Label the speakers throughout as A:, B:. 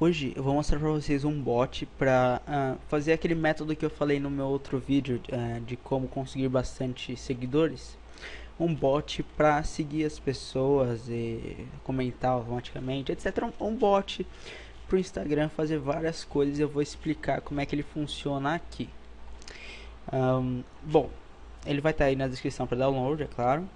A: hoje eu vou mostrar para vocês um bot para uh, ah, fazer aquele método que eu falei no meu outro vídeo uh, de como conseguir bastante seguidores. Um bot para seguir as pessoas e comentar automaticamente, etc. Um, um bot para o Instagram fazer várias coisas. Eu vou explicar como é que ele funciona aqui. Um, bom, ele vai estar tá aí na descrição para download, é claro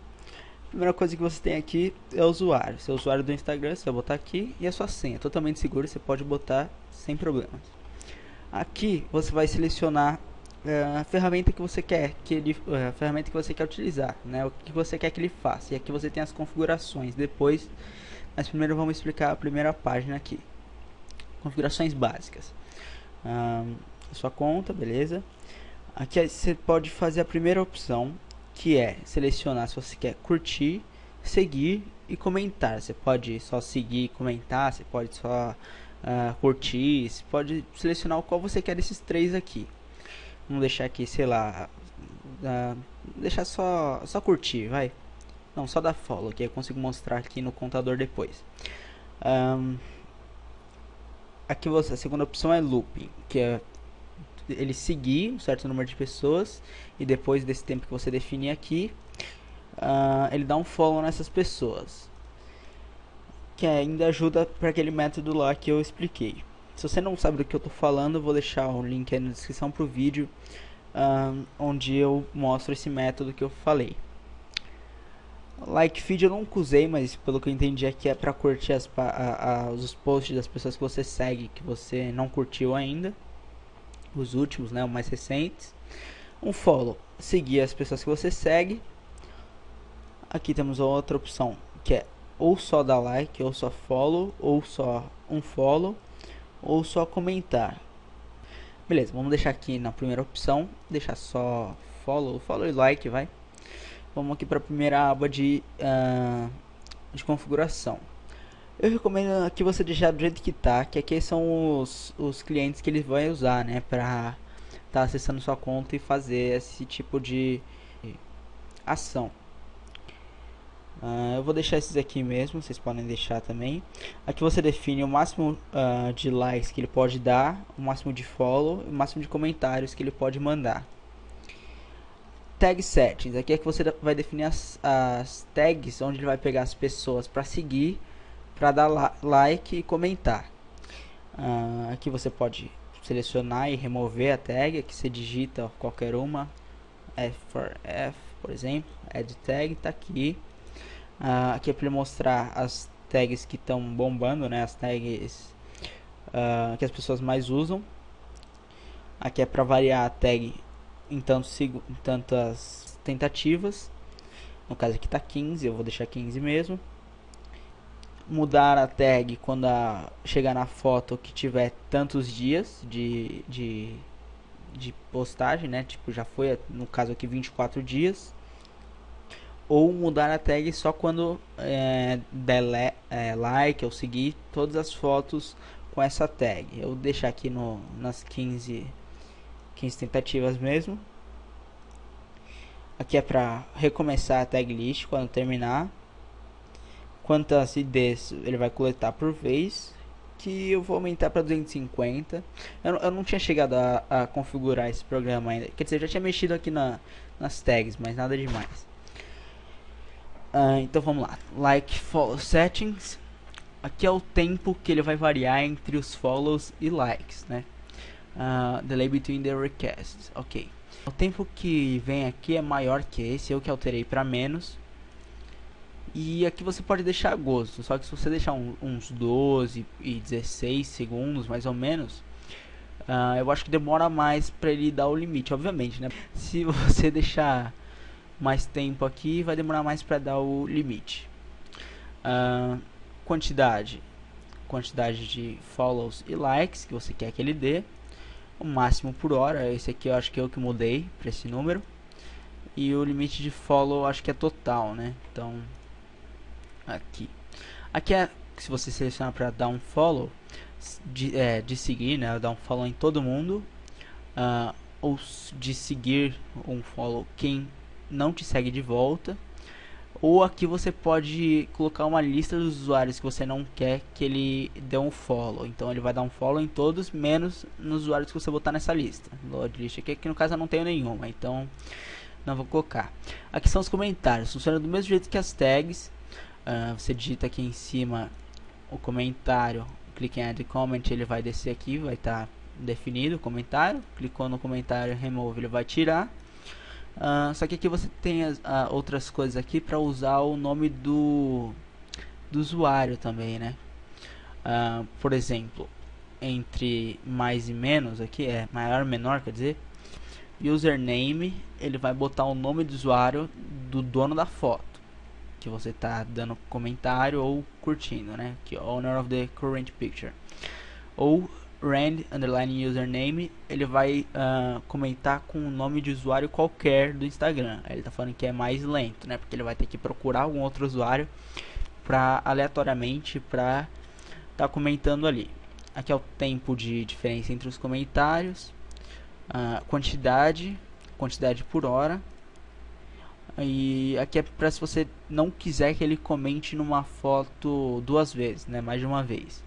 A: primeira coisa que você tem aqui é o usuário. Seu usuário do Instagram, você vai botar aqui e a sua senha. Totalmente seguro, você pode botar sem problemas. Aqui você vai selecionar uh, a ferramenta que você quer que ele, uh, a ferramenta que você quer utilizar, né? O que você quer que ele faça. E aqui você tem as configurações. Depois, mas primeiro vamos explicar a primeira página aqui. Configurações básicas. Sua conta, beleza? Aqui você pode fazer a primeira opção, que é selecionar se você quer curtir, seguir e comentar. Você pode só seguir e comentar, você pode só uh, curtir, você pode selecionar o qual você quer desses três aqui. Vamos deixar aqui, sei lá, uh, deixar só, só curtir, vai. Não, só dar follow, que eu consigo mostrar aqui no contador depois. Um, aqui você, a segunda opção é looping, que é ele seguir um certo número de pessoas e depois desse tempo que você definir aqui, uh, ele dá um follow nessas pessoas. Que ainda ajuda para aquele método lá que eu expliquei. Se você não sabe do que eu estou falando, eu vou deixar o link aí na descrição para o vídeo uh, onde eu mostro esse método que eu falei. Like feed eu nunca usei, mas pelo que eu entendi aqui é para curtir as, a, a, os posts das pessoas que você segue que você não curtiu ainda os últimos, né, os mais recentes. Um follow, seguir as pessoas que você segue. Aqui temos outra opção, que é ou só dar like, ou só follow, ou só um follow, ou só comentar. Beleza, vamos deixar aqui na primeira opção, deixar só follow, follow e like, vai. Vamos aqui para a primeira aba de, uh, de configuração. Eu recomendo que você deixar do jeito que tá, que aqui são os, os clientes que ele vai usar, né, pra tá acessando sua conta e fazer esse tipo de ação. Uh, eu vou deixar esses aqui mesmo, vocês podem deixar também. Aqui você define o máximo uh, de likes que ele pode dar, o máximo de follow, o máximo de comentários que ele pode mandar. Tag settings, aqui é que você vai definir as, as tags onde ele vai pegar as pessoas para seguir para dar like e comentar. Uh, aqui você pode selecionar e remover a tag, aqui você digita qualquer uma, F for F, por exemplo, add tag, tá aqui. Uh, aqui é para mostrar as tags que estão bombando, né, as tags uh, que as pessoas mais usam. Aqui é para variar a tag em, tantos, em tantas tentativas. No caso aqui tá 15, eu vou deixar 15 mesmo mudar a tag quando a, chegar na foto que tiver tantos dias de, de, de postagem, né? Tipo, já foi, no caso aqui, 24 dias. Ou mudar a tag só quando é, der é, like ou seguir todas as fotos com essa tag. Eu vou deixar aqui no, nas 15, 15 tentativas mesmo. Aqui é para recomeçar a tag list quando terminar quantas IDs ele vai coletar por vez que eu vou aumentar para 250 eu, eu, não tinha chegado a, a, configurar esse programa ainda. Quer dizer, eu já tinha mexido aqui na, nas tags mas nada demais. Uh, então vamos lá. Like follow settings. Aqui é o tempo que ele vai variar entre os follows e likes né? Uh, delay between the requests. Ok. O tempo que vem aqui é maior que esse eu que alterei para menos e aqui você pode deixar gosto, só que se você deixar um, uns 12 e 16 segundos, mais ou menos, uh, eu acho que demora mais para ele dar o limite, obviamente, né? Se você deixar mais tempo aqui, vai demorar mais para dar o limite. Uh, quantidade, quantidade de follows e likes que você quer que ele dê, o máximo por hora, esse aqui eu acho que o que mudei para esse número. E o limite de follow acho que é total, né? Então aqui. Aqui é se você selecionar para dar um follow, de, é, de seguir, né, dar um follow em todo mundo, uh, ou de seguir um follow quem não te segue de volta. ou aqui você pode colocar uma lista dos usuários que você não quer que ele dê um follow. Então ele vai dar um follow em todos, menos nos usuários que você botar nessa lista. Load list aqui, que no caso eu não tenho nenhuma, então não vou colocar. Aqui são os comentários, funciona do mesmo jeito que as tags. Uh, você digita aqui em cima o comentário, clique em add comment, ele vai descer aqui, vai estar tá definido o comentário. Clicou no comentário remove, ele vai tirar. Uh, só que aqui você tem as, uh, outras coisas aqui para usar o nome do, do usuário também, né? Uh, por exemplo, entre mais e menos aqui é maior menor, quer dizer, username ele vai botar o nome do usuário do dono da foto que você está dando comentário ou curtindo, né? Que owner of the current picture. Ou rand underline username, ele vai uh, comentar com o nome de usuário qualquer do Instagram. Ele está falando que é mais lento, né? Porque ele vai ter que procurar algum outro usuário para aleatoriamente para estar tá comentando ali. Aqui é o tempo de diferença entre os comentários, uh, quantidade, quantidade por hora. E aqui é para se você não quiser que ele comente numa foto duas vezes, né? Mais de uma vez.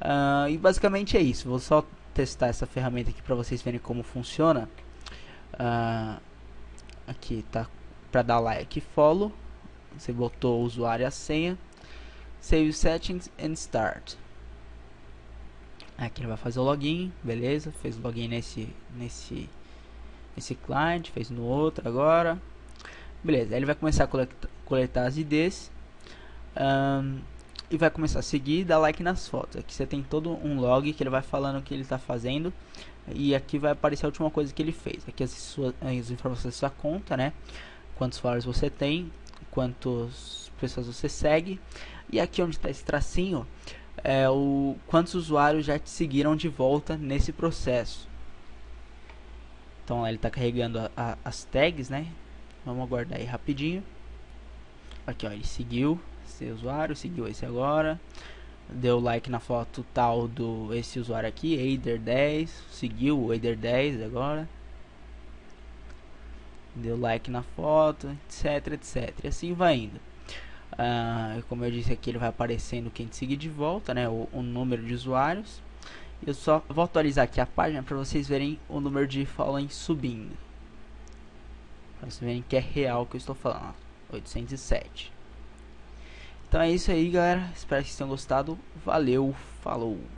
A: Uh, e basicamente é isso. Vou só testar essa ferramenta aqui para vocês verem como funciona. Uh, aqui tá para dar like follow. Você botou o usuário e a senha. Save settings and start. Aqui ele vai fazer o login, beleza? Fez o login nesse nesse nesse client, fez no outro agora. Beleza, aí ele vai começar a coletar, coletar as IDs. Um, e vai começar a seguir e dar like nas fotos. Aqui você tem todo um log que ele vai falando o que ele está fazendo e aqui vai aparecer a última coisa que ele fez. Aqui as, suas, as informações da sua conta, né? Quantos followers você tem, quantas pessoas você segue e aqui onde está esse tracinho é o quantos usuários já te seguiram de volta nesse processo. Então ele está carregando a, a, as tags, né? Vamos aguardar aí rapidinho. Aqui ó, ele seguiu esse usuário, seguiu esse agora. Deu like na foto tal do esse usuário aqui, Eider10, seguiu o Eider10 agora. Deu like na foto, etc, etc. E assim vai indo. Uh, como eu disse aqui, ele vai aparecendo quem te seguir de volta, né? O, o número de usuários. Eu só vou atualizar aqui a página para vocês verem o número de following subindo. Para vocês verem que é real que eu estou falando. 807. Então é isso aí, galera. Espero que vocês tenham gostado. Valeu, falou!